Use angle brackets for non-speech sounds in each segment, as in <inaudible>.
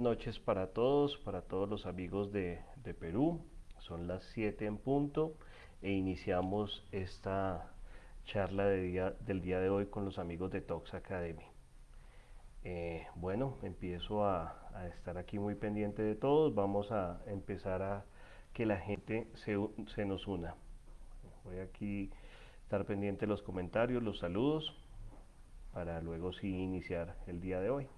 noches para todos, para todos los amigos de, Perú. Son las 7 en punto e iniciamos esta charla del día de hoy con los amigos de Tox Academy. Eh, bueno, empiezo a, estar aquí muy pendiente de todos. Vamos a empezar a que la gente se, se nos una. Voy aquí a estar pendiente de los comentarios, los saludos, para luego sí iniciar el día de hoy.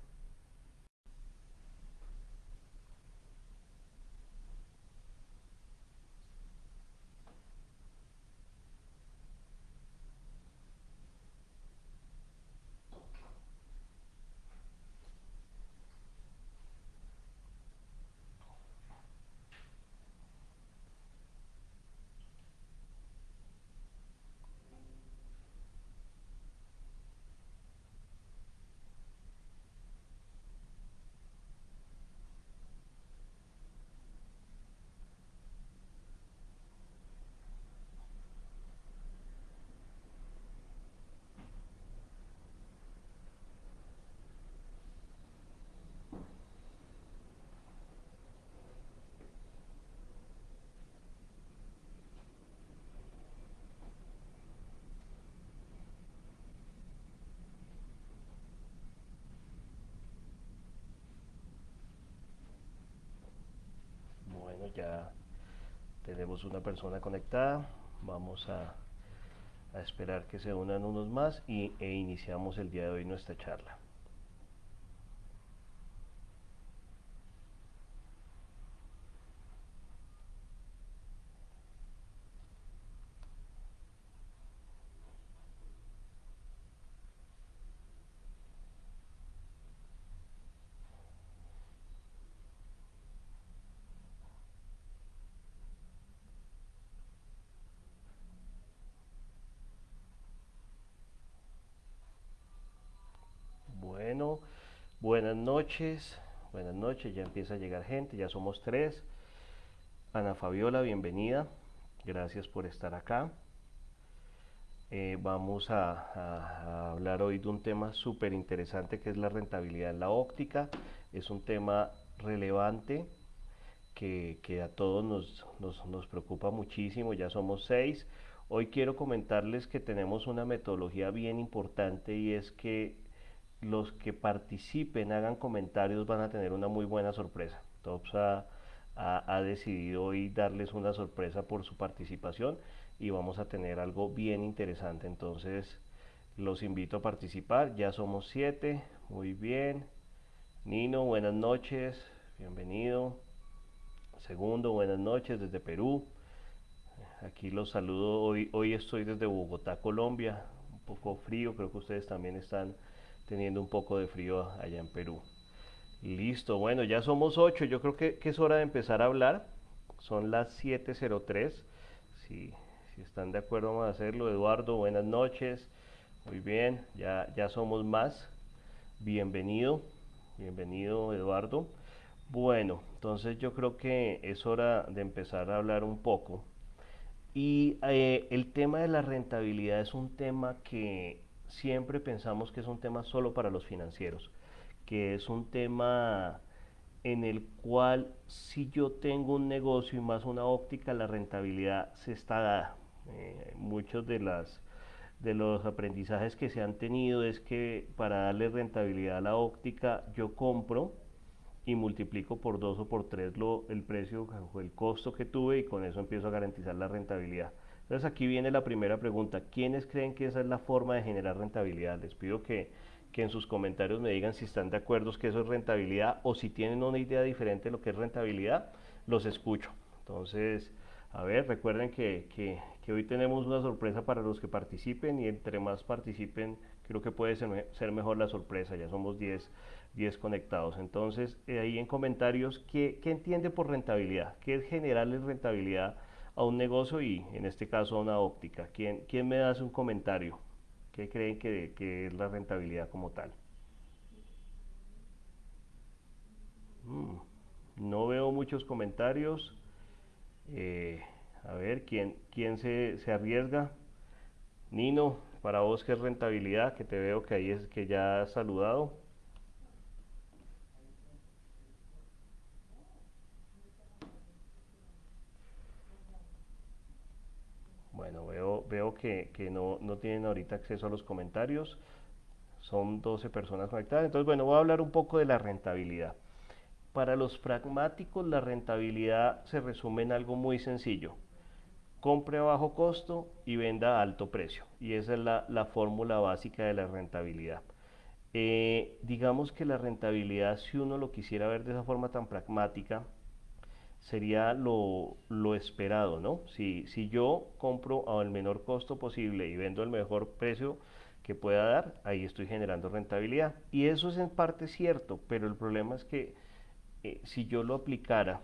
Tenemos una persona conectada. Vamos a, a esperar que se unan unos más y, e iniciamos el día de hoy nuestra charla. Buenas noches, buenas noches, ya empieza a llegar gente, ya somos tres. Ana Fabiola, bienvenida, gracias por estar acá. Eh, vamos a, hablar hoy de un tema súper interesante que es la rentabilidad en la óptica. Es un tema relevante que, a todos nos, nos preocupa muchísimo, ya somos seis. Hoy quiero comentarles que tenemos una metodología bien importante y es que los que participen, hagan comentarios, van a tener una muy buena sorpresa. Tops ha, decidido hoy darles una sorpresa por su participación y vamos a tener algo bien interesante. Entonces, los invito a participar. Ya somos siete. Muy bien. Nino, buenas noches. Bienvenido. Segundo, buenas noches desde Perú. Aquí los saludo. Hoy, hoy estoy desde Bogotá, Colombia. Un poco frío, creo que ustedes también están teniendo un poco de frío allá en Perú. Listo, bueno, ya somos ocho, yo creo que, es hora de empezar a hablar. Son las 7.03. Si, si están de acuerdo vamos a hacerlo. Eduardo, buenas noches. Muy bien, ya, ya somos más. Bienvenido, bienvenido Eduardo. Bueno, entonces yo creo que es hora de empezar a hablar un poco. Y eh, el tema de la rentabilidad es un tema que siempre pensamos que es un tema solo para los financieros, que es un tema en el cual si yo tengo un negocio y más una óptica, la rentabilidad se está dada. Eh, muchos de, las, de los aprendizajes que se han tenido es que para darle rentabilidad a la óptica, yo compro y multiplico por dos o por tres lo, el precio el costo que tuve y con eso empiezo a garantizar la rentabilidad. Entonces aquí viene la primera pregunta. ¿Quiénes creen que esa es la forma de generar rentabilidad? Les pido que, en sus comentarios me digan si están de acuerdo que eso es rentabilidad o si tienen una idea diferente de lo que es rentabilidad, los escucho. Entonces, a ver, recuerden que, hoy tenemos una sorpresa para los que participen y entre más participen, creo que puede ser, mejor la sorpresa. Ya somos 10, 10 conectados. Entonces, eh, ahí en comentarios, ¿qué, ¿qué entiende por rentabilidad? ¿Qué es generarle rentabilidad? A un negocio y en este caso a una óptica. ¿Quién, quién me hace un comentario? ¿Qué creen que, que es la rentabilidad como tal? Mm, no veo muchos comentarios. Eh, a ver, ¿quién, quién se, se, arriesga? Nino, para vos, ¿qué es rentabilidad? Que te veo que ahí es que ya has saludado. Veo que, no, no, tienen ahorita acceso a los comentarios. Son 12 personas conectadas. Entonces, bueno, voy a hablar un poco de la rentabilidad. Para los pragmáticos, la rentabilidad se resume en algo muy sencillo. Compre a bajo costo y venda a alto precio. Y esa es la, fórmula básica de la rentabilidad. Eh, digamos que la rentabilidad, si uno lo quisiera ver de esa forma tan pragmática, sería lo, esperado, ¿no? Si, si yo compro al menor costo posible y vendo el mejor precio que pueda dar, ahí estoy generando rentabilidad. Y eso es en parte cierto, pero el problema es que eh, si yo lo aplicara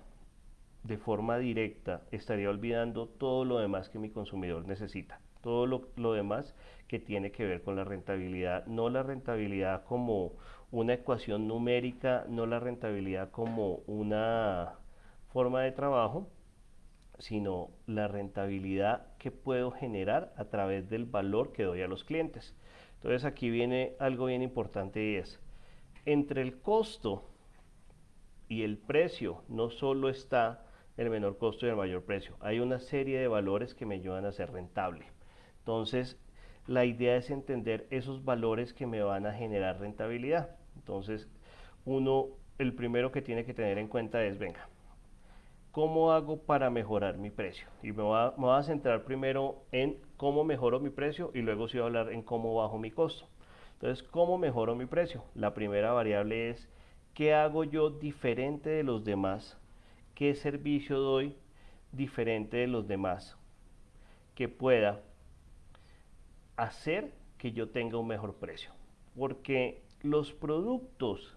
de forma directa, estaría olvidando todo lo demás que mi consumidor necesita, todo lo, lo demás que tiene que ver con la rentabilidad, no la rentabilidad como una ecuación numérica, no la rentabilidad como una forma de trabajo, sino la rentabilidad que puedo generar a través del valor que doy a los clientes. Entonces aquí viene algo bien importante y es, entre el costo y el precio no solo está el menor costo y el mayor precio, hay una serie de valores que me ayudan a ser rentable. Entonces, la idea es entender esos valores que me van a generar rentabilidad. Entonces, uno, el primero que tiene que tener en cuenta es, venga, ¿cómo hago para mejorar mi precio? Y me voy, a, centrar primero en cómo mejoro mi precio y luego sí voy a hablar en cómo bajo mi costo. Entonces, ¿cómo mejoro mi precio? La primera variable es, ¿qué hago yo diferente de los demás? ¿Qué servicio doy diferente de los demás? Que pueda hacer que yo tenga un mejor precio. Porque los productos,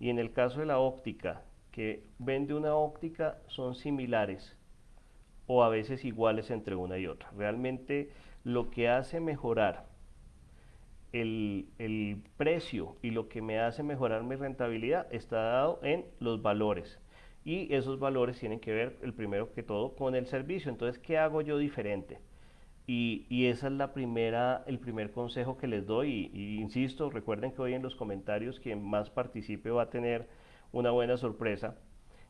y en el caso de la óptica, que vende una óptica son similares o a veces iguales entre una y otra. Realmente lo que hace mejorar el, el, precio y lo que me hace mejorar mi rentabilidad está dado en los valores. Y esos valores tienen que ver, el primero que todo, con el servicio. Entonces, ¿qué hago yo diferente? Y, y esa es la primera, el primer consejo que les doy. Y, y, insisto, recuerden que hoy en los comentarios quien más participe va a tener una buena sorpresa.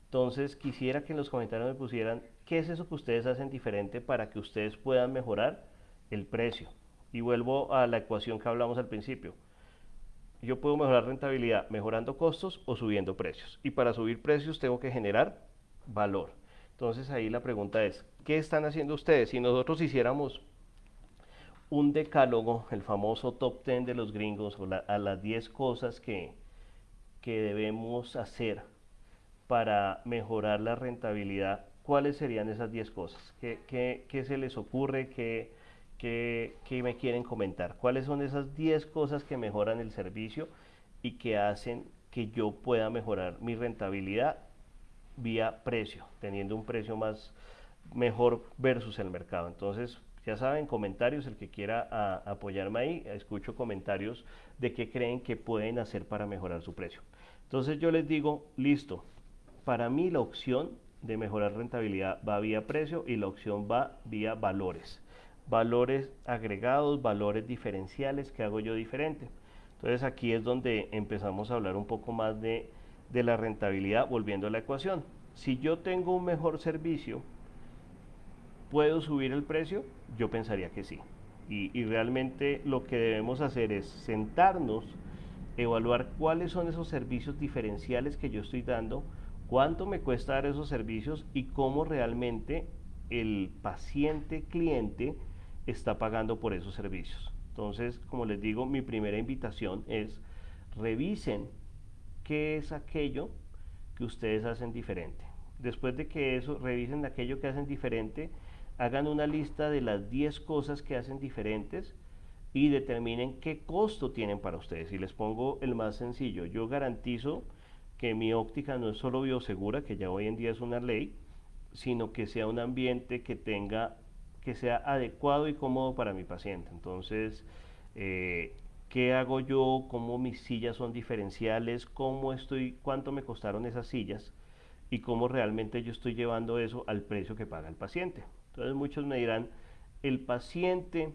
Entonces quisiera que en los comentarios me pusieran qué es eso que ustedes hacen diferente para que ustedes puedan mejorar el precio. Y vuelvo a la ecuación que hablamos al principio. Yo puedo mejorar rentabilidad mejorando costos o subiendo precios. Y para subir precios tengo que generar valor. Entonces ahí la pregunta es, ¿qué están haciendo ustedes? Si nosotros hiciéramos un decálogo, el famoso top 10 de los gringos, a las 10 cosas que, que debemos hacer para mejorar la rentabilidad, ¿cuáles serían esas 10 cosas? ¿Qué, se les ocurre? ¿Qué, ¿Qué, me quieren comentar? ¿Cuáles son esas 10 cosas que mejoran el servicio y que hacen que yo pueda mejorar mi rentabilidad vía precio, teniendo un precio más mejor versus el mercado? Entonces, ya saben, comentarios, el que quiera apoyarme ahí, escucho comentarios de qué creen que pueden hacer para mejorar su precio. Entonces yo les digo, listo, para mí la opción de mejorar rentabilidad va vía precio y la opción va vía valores. Valores agregados, valores diferenciales que hago yo diferente. Entonces aquí es donde empezamos a hablar un poco más de, de la rentabilidad volviendo a la ecuación. Si yo tengo un mejor servicio, ¿Puedo subir el precio? Yo pensaría que sí. Y, realmente lo que debemos hacer es sentarnos, evaluar cuáles son esos servicios diferenciales que yo estoy dando, cuánto me cuesta dar esos servicios y cómo realmente el paciente cliente está pagando por esos servicios. Entonces, como les digo, mi primera invitación es revisen qué es aquello que ustedes hacen diferente. Después de que eso, revisen aquello que hacen diferente, hagan una lista de las 10 cosas que hacen diferentes y determinen qué costo tienen para ustedes. Y les pongo el más sencillo, yo garantizo que mi óptica no es solo biosegura, que ya hoy en día es una ley, sino que sea un ambiente que tenga, que sea adecuado y cómodo para mi paciente. Entonces, eh, ¿qué hago yo? ¿Cómo mis sillas son diferenciales? ¿Cómo estoy? ¿Cuánto me costaron esas sillas? Y cómo realmente yo estoy llevando eso al precio que paga el paciente. Entonces muchos me dirán, el paciente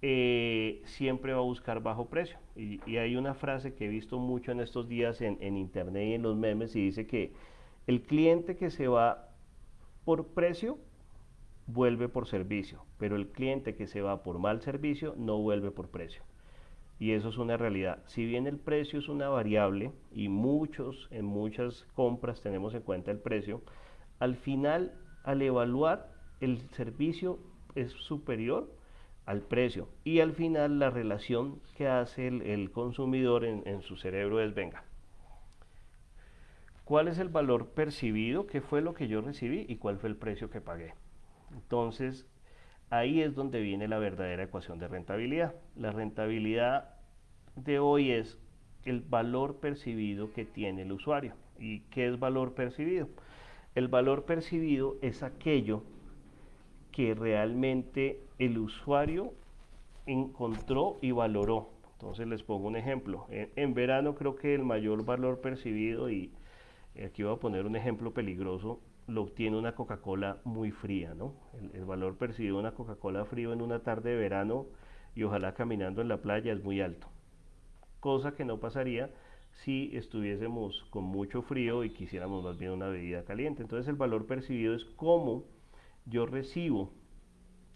eh, siempre va a buscar bajo precio. Y, hay una frase que he visto mucho en estos días en, en, internet y en los memes y dice que el cliente que se va por precio vuelve por servicio, pero el cliente que se va por mal servicio no vuelve por precio. Y eso es una realidad. Si bien el precio es una variable y muchos en muchas compras tenemos en cuenta el precio, al final al evaluar el servicio es superior al precio y al final la relación que hace el, consumidor en, en su cerebro es venga, ¿cuál es el valor percibido? ¿Qué fue lo que yo recibí y cuál fue el precio que pagué? Entonces, ahí es donde viene la verdadera ecuación de rentabilidad. La rentabilidad de hoy es el valor percibido que tiene el usuario. ¿Y qué es valor percibido? El valor percibido es aquello que realmente el usuario encontró y valoró. Entonces les pongo un ejemplo. En, verano creo que el mayor valor percibido, y aquí voy a poner un ejemplo peligroso, lo obtiene una Coca-Cola muy fría, ¿no? El, valor percibido de una Coca-Cola frío en una tarde de verano y ojalá caminando en la playa es muy alto. Cosa que no pasaría si estuviésemos con mucho frío y quisiéramos más bien una bebida caliente. Entonces el valor percibido es cómo yo recibo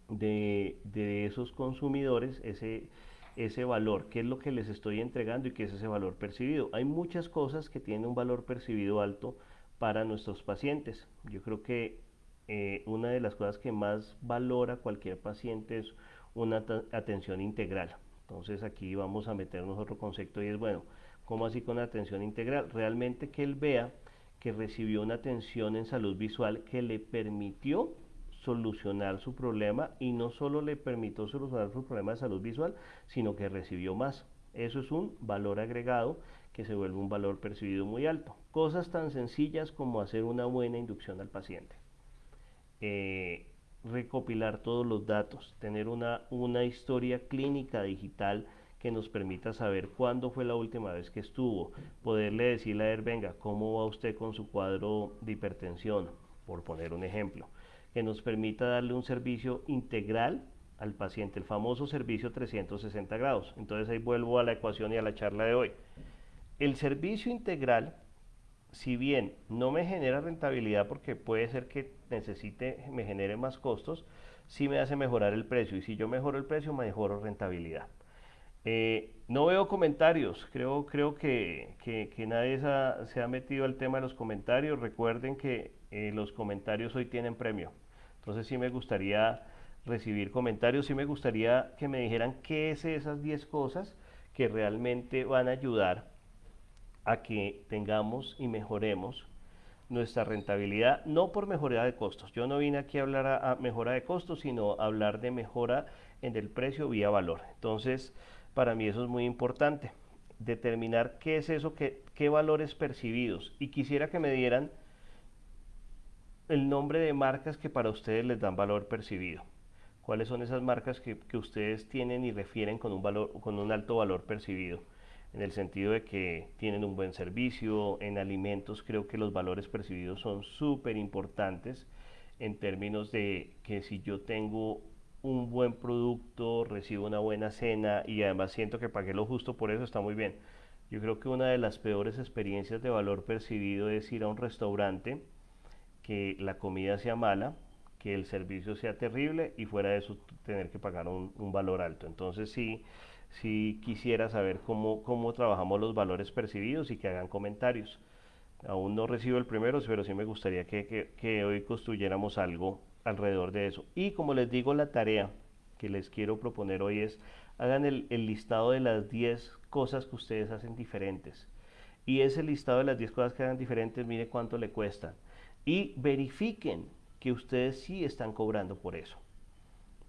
de, de esos consumidores ese, ese valor, qué es lo que les estoy entregando y qué es ese valor percibido. Hay muchas cosas que tienen un valor percibido alto para nuestros pacientes. Yo creo que eh, una de las cosas que más valora cualquier paciente es una atención integral. Entonces aquí vamos a meternos otro concepto y es, bueno, ¿cómo así con atención integral? Realmente que él vea que recibió una atención en salud visual que le permitió solucionar su problema y no solo le permitió solucionar su problema de salud visual, sino que recibió más. Eso es un valor agregado que se vuelve un valor percibido muy alto. Cosas tan sencillas como hacer una buena inducción al paciente. Eh, recopilar todos los datos, tener una, una historia clínica digital que nos permita saber cuándo fue la última vez que estuvo, poderle decirle a él, venga, ¿cómo va usted con su cuadro de hipertensión? Por poner un ejemplo, que nos permita darle un servicio integral al paciente, el famoso servicio 360 grados. Entonces ahí vuelvo a la ecuación y a la charla de hoy. El servicio integral, si bien no me genera rentabilidad porque puede ser que necesite, me genere más costos, sí me hace mejorar el precio y si yo mejoro el precio, mejoro rentabilidad. Eh, no veo comentarios, creo, creo que, nadie se ha, metido al tema de los comentarios. Recuerden que eh, los comentarios hoy tienen premio. Entonces sí me gustaría recibir comentarios, sí me gustaría que me dijeran qué es esas 10 cosas que realmente van a ayudar a que tengamos y mejoremos nuestra rentabilidad, no por mejora de costos. Yo no vine aquí a hablar a, mejora de costos, sino a hablar de mejora en el precio vía valor. Entonces, para mí eso es muy importante, determinar qué es eso, qué, qué valores percibidos. Y quisiera que me dieran el nombre de marcas que para ustedes les dan valor percibido. ¿Cuáles son esas marcas que, que ustedes tienen y refieren con un, valor, con un alto valor percibido? en el sentido de que tienen un buen servicio, en alimentos creo que los valores percibidos son súper importantes en términos de que si yo tengo un buen producto, recibo una buena cena y además siento que pagué lo justo por eso, está muy bien. Yo creo que una de las peores experiencias de valor percibido es ir a un restaurante, que la comida sea mala, que el servicio sea terrible y fuera de eso tener que pagar un, valor alto. Entonces sí, si quisiera saber cómo, cómo trabajamos los valores percibidos y que hagan comentarios. Aún no recibo el primero, pero sí me gustaría que, hoy construyéramos algo alrededor de eso. Y como les digo, la tarea que les quiero proponer hoy es, hagan el, el listado de las 10 cosas que ustedes hacen diferentes. Y ese listado de las 10 cosas que hagan diferentes, mire cuánto le cuesta. Y verifiquen que ustedes sí están cobrando por eso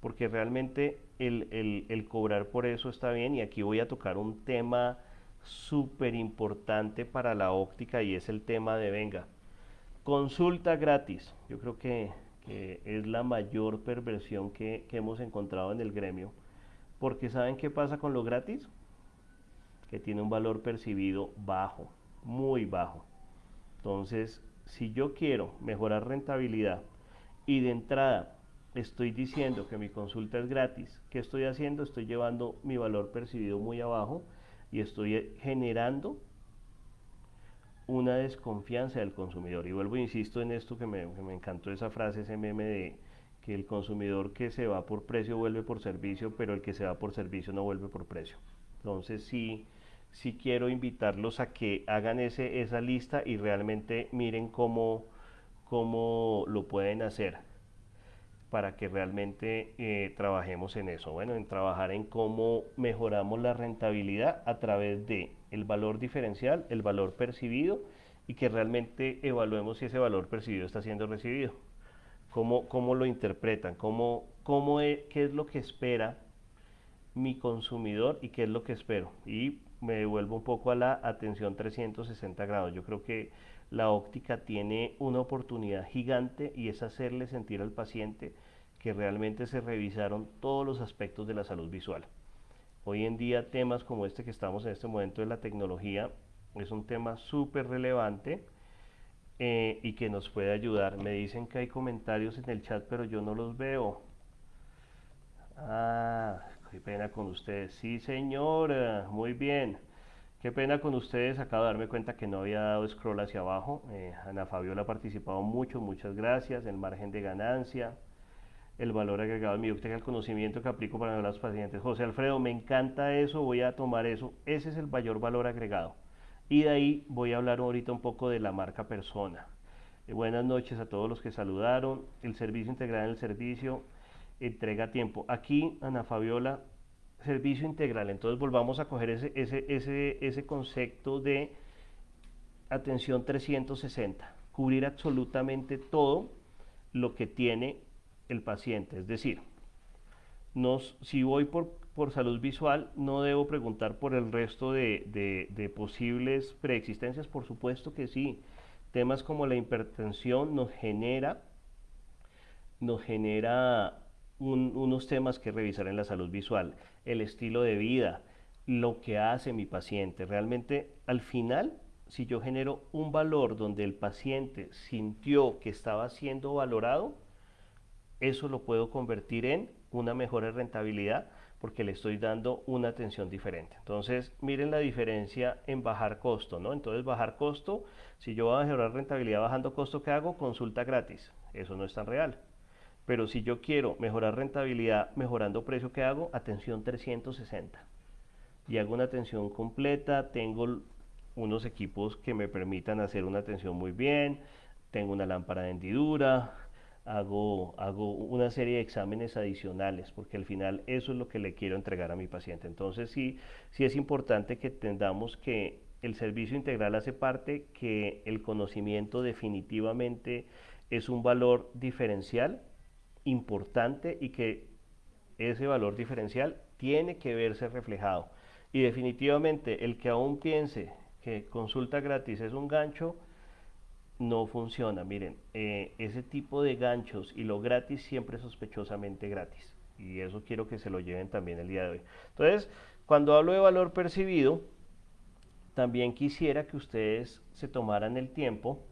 porque realmente el, cobrar por eso está bien y aquí voy a tocar un tema súper importante para la óptica y es el tema de venga. Consulta gratis. Yo creo que, es la mayor perversión que, que, hemos encontrado en el gremio. Porque ¿saben qué pasa con lo gratis? Que tiene un valor percibido bajo, muy bajo. Entonces, si yo quiero mejorar rentabilidad y de entrada estoy diciendo que mi consulta es gratis, ¿qué estoy haciendo? Estoy llevando mi valor percibido muy abajo y estoy generando una desconfianza del consumidor. Y vuelvo, insisto en esto que me, encantó esa frase, ese meme de que el consumidor que se va por precio vuelve por servicio, pero el que se va por servicio no vuelve por precio. Entonces sí, sí quiero invitarlos a que hagan ese, esa lista y realmente miren cómo, cómo lo pueden hacer para que realmente eh, trabajemos en eso. Bueno, en trabajar en cómo mejoramos la rentabilidad a través de el valor diferencial, el valor percibido y que realmente evaluemos si ese valor percibido está siendo recibido. Cómo, cómo lo interpretan, cómo, cómo e, qué es lo que espera mi consumidor y qué es lo que espero. Y me devuelvo un poco a la atención 360 grados. Yo creo que la óptica tiene una oportunidad gigante y es hacerle sentir al paciente que realmente se revisaron todos los aspectos de la salud visual. Hoy en día temas como este que estamos en este momento de la tecnología es un tema súper relevante eh, y que nos puede ayudar. Me dicen que hay comentarios en el chat pero yo no los veo. Ah, qué pena con ustedes. Sí, señora, muy bien. Qué pena con ustedes, acabo de darme cuenta que no había dado scroll hacia abajo. Eh, Ana Fabiola ha participado mucho, muchas gracias. El margen de ganancia, el valor agregado en mi óptica, el conocimiento que aplico para los pacientes. José Alfredo, me encanta eso, voy a tomar eso. Ese es el mayor valor agregado. Y de ahí voy a hablar ahorita un poco de la marca persona. Eh, buenas noches a todos los que saludaron. El servicio integral en el servicio entrega tiempo. Aquí, Ana Fabiola, servicio integral. Entonces volvamos a coger ese, ese, ese, ese concepto de atención 360, cubrir absolutamente todo lo que tiene el paciente. Es decir, nos, si voy por, por salud visual, no debo preguntar por el resto de, de, de posibles preexistencias, por supuesto que sí. Temas como la hipertensión nos genera, nos genera unos temas que revisar en la salud visual, el estilo de vida, lo que hace mi paciente. Realmente al final, si yo genero un valor donde el paciente sintió que estaba siendo valorado, eso lo puedo convertir en una mejor rentabilidad porque le estoy dando una atención diferente. Entonces, miren la diferencia en bajar costo, ¿no? Entonces, bajar costo, si yo voy a mejorar rentabilidad bajando costo, ¿qué hago? Consulta gratis. Eso no es tan real. Pero si yo quiero mejorar rentabilidad mejorando precio, ¿qué hago? Atención 360. Y hago una atención completa, tengo unos equipos que me permitan hacer una atención muy bien, tengo una lámpara de hendidura, hago, hago una serie de exámenes adicionales, porque al final eso es lo que le quiero entregar a mi paciente. Entonces sí, sí es importante que entendamos que el servicio integral hace parte, que el conocimiento definitivamente es un valor diferencial importante y que ese valor diferencial tiene que verse reflejado. Y definitivamente el que aún piense que consulta gratis es un gancho, no funciona. Miren, eh, ese tipo de ganchos y lo gratis siempre es sospechosamente gratis. Y eso quiero que se lo lleven también el día de hoy. Entonces, cuando hablo de valor percibido, también quisiera que ustedes se tomaran el tiempo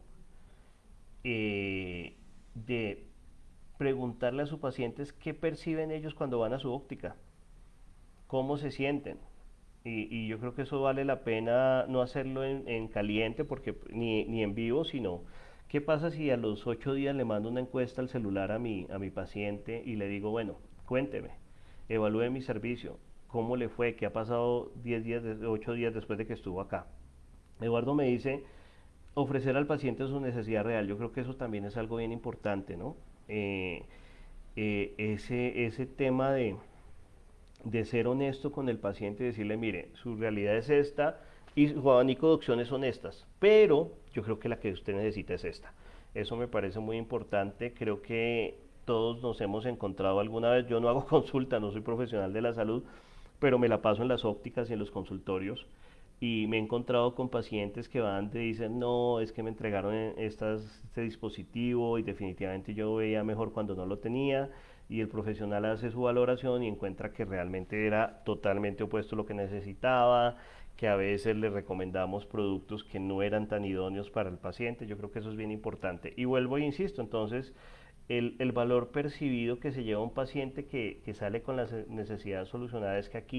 eh, de preguntarle a sus pacientes qué perciben ellos cuando van a su óptica, cómo se sienten. Y, yo creo que eso vale la pena no hacerlo en, caliente porque ni, ni, en vivo, sino qué pasa si a los ocho días le mando una encuesta al celular a mi, a mi paciente y le digo, bueno, cuénteme, evalúe mi servicio, cómo le fue, qué ha pasado 10 días, 8 días después de que estuvo acá. Eduardo me dice, ofrecer al paciente su necesidad real. Yo creo que eso también es algo bien importante, ¿no? Eh, eh, ese, ese tema de, de ser honesto con el paciente y decirle, mire, su realidad es esta y su abanico de opciones son estas, pero yo creo que la que usted necesita es esta. Eso me parece muy importante, creo que todos nos hemos encontrado alguna vez, yo no hago <laughs> consulta, no soy profesional de la salud, pero me la paso en las ópticas y en los consultorios y me he encontrado con pacientes que van y dicen, no, es que me entregaron estas, este dispositivo y definitivamente yo veía mejor cuando no lo tenía y el profesional hace su valoración y encuentra que realmente era totalmente opuesto a lo que necesitaba, que a veces le recomendamos productos que no eran tan idóneos para el paciente, yo creo que eso es bien importante. Y vuelvo e insisto, entonces, el, el valor percibido que se lleva un paciente que, que sale con las necesidades solucionadas es que aquí